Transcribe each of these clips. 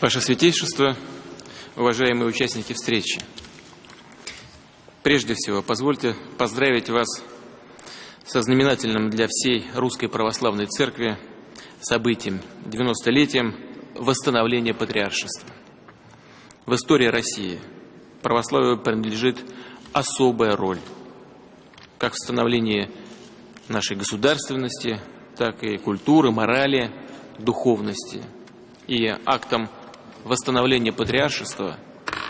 Ваше Святейшество, уважаемые участники встречи, прежде всего позвольте поздравить вас со знаменательным для всей Русской Православной Церкви событием, 90-летием восстановления патриаршества. В истории России православию принадлежит особая роль, как в становлении нашей государственности, так и культуры, морали, духовности. И актом восстановления патриаршества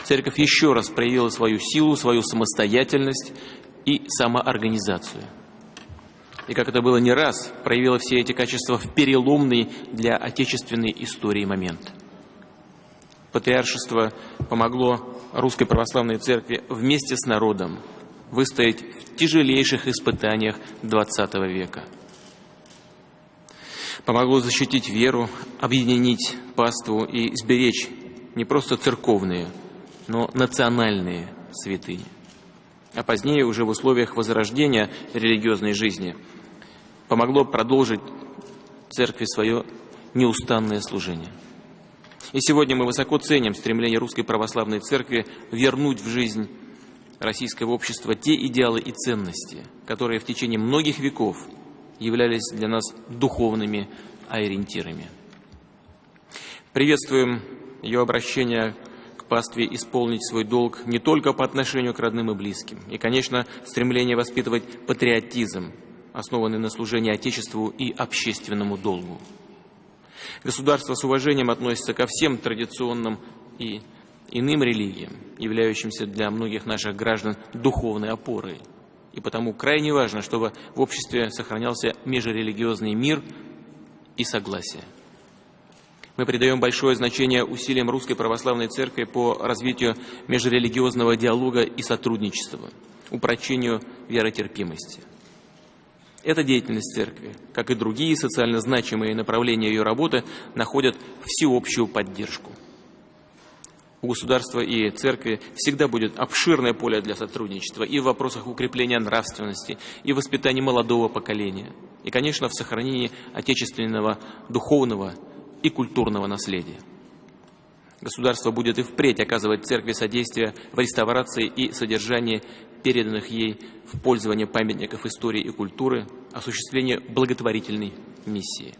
церковь еще раз проявила свою силу, свою самостоятельность и самоорганизацию. И как это было не раз, проявила все эти качества в переломный для отечественной истории момент. Патриаршество помогло Русской Православной Церкви вместе с народом выстоять в тяжелейших испытаниях XX века. Помогло защитить веру, объединить паству и сберечь не просто церковные, но национальные святыни. А позднее, уже в условиях возрождения религиозной жизни, помогло продолжить церкви свое неустанное служение. И сегодня мы высоко ценим стремление Русской Православной Церкви вернуть в жизнь российского общества те идеалы и ценности, которые в течение многих веков являлись для нас духовными ориентирами. Приветствуем ее обращение к пастве исполнить свой долг не только по отношению к родным и близким, и, конечно, стремление воспитывать патриотизм, основанный на служении Отечеству и общественному долгу. Государство с уважением относится ко всем традиционным и иным религиям, являющимся для многих наших граждан духовной опорой. И потому крайне важно, чтобы в обществе сохранялся межрелигиозный мир и согласие. Мы придаем большое значение усилиям Русской Православной Церкви по развитию межрелигиозного диалога и сотрудничества, упрочению веротерпимости. Эта деятельность Церкви, как и другие социально значимые направления ее работы, находят всеобщую поддержку. У государства и церкви всегда будет обширное поле для сотрудничества и в вопросах укрепления нравственности, и воспитания молодого поколения, и, конечно, в сохранении отечественного духовного и культурного наследия. Государство будет и впредь оказывать церкви содействие в реставрации и содержании переданных ей в пользование памятников истории и культуры, осуществление благотворительной миссии.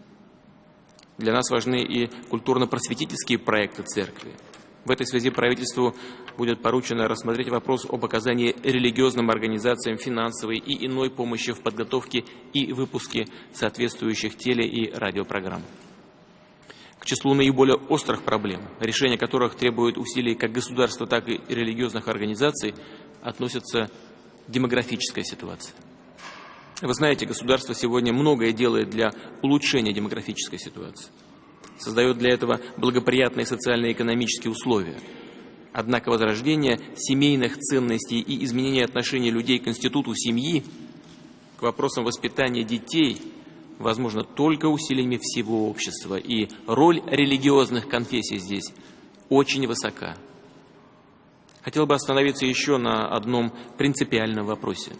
Для нас важны и культурно-просветительские проекты церкви – в этой связи правительству будет поручено рассмотреть вопрос об оказании религиозным организациям финансовой и иной помощи в подготовке и выпуске соответствующих теле- и радиопрограмм. К числу наиболее острых проблем, решение которых требует усилий как государства, так и религиозных организаций, относится демографическая ситуация. Вы знаете, государство сегодня многое делает для улучшения демографической ситуации создает для этого благоприятные социально-экономические условия. Однако возрождение семейных ценностей и изменение отношений людей к институту семьи, к вопросам воспитания детей, возможно только усилиями всего общества. И роль религиозных конфессий здесь очень высока. Хотел бы остановиться еще на одном принципиальном вопросе.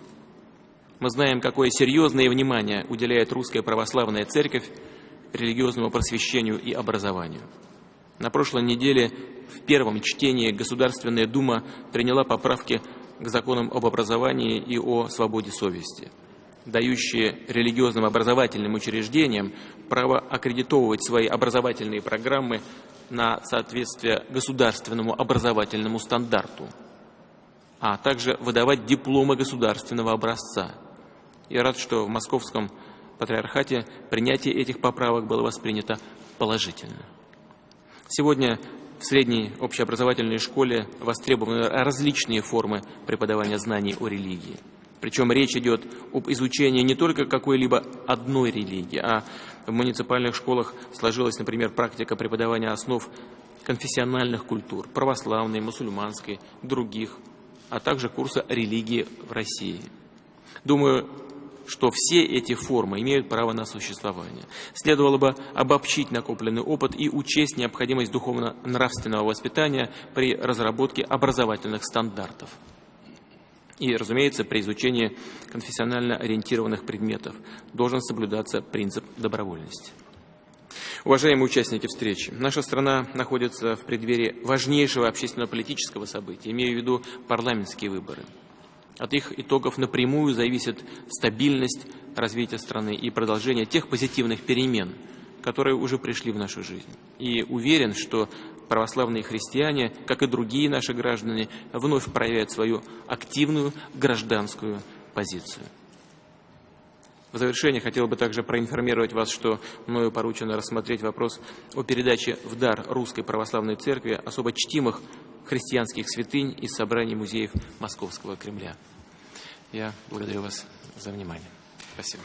Мы знаем, какое серьезное внимание уделяет русская православная церковь религиозному просвещению и образованию. На прошлой неделе в первом чтении Государственная Дума приняла поправки к законам об образовании и о свободе совести, дающие религиозным образовательным учреждениям право аккредитовывать свои образовательные программы на соответствие государственному образовательному стандарту, а также выдавать дипломы государственного образца. Я рад, что в Московском патриархате принятие этих поправок было воспринято положительно. Сегодня в средней общеобразовательной школе востребованы различные формы преподавания знаний о религии. Причем речь идет об изучении не только какой-либо одной религии, а в муниципальных школах сложилась, например, практика преподавания основ конфессиональных культур, православной, мусульманской, других, а также курса религии в России. Думаю, что все эти формы имеют право на существование. Следовало бы обобщить накопленный опыт и учесть необходимость духовно-нравственного воспитания при разработке образовательных стандартов. И, разумеется, при изучении конфессионально ориентированных предметов должен соблюдаться принцип добровольности. Уважаемые участники встречи, наша страна находится в преддверии важнейшего общественно-политического события, имею в виду парламентские выборы. От их итогов напрямую зависит стабильность развития страны и продолжение тех позитивных перемен, которые уже пришли в нашу жизнь. И уверен, что православные христиане, как и другие наши граждане, вновь проявят свою активную гражданскую позицию. В завершение хотел бы также проинформировать вас, что мною поручено рассмотреть вопрос о передаче в дар Русской Православной Церкви особо чтимых христианских святынь из собраний музеев Московского Кремля. Я благодарю вас за внимание. Спасибо.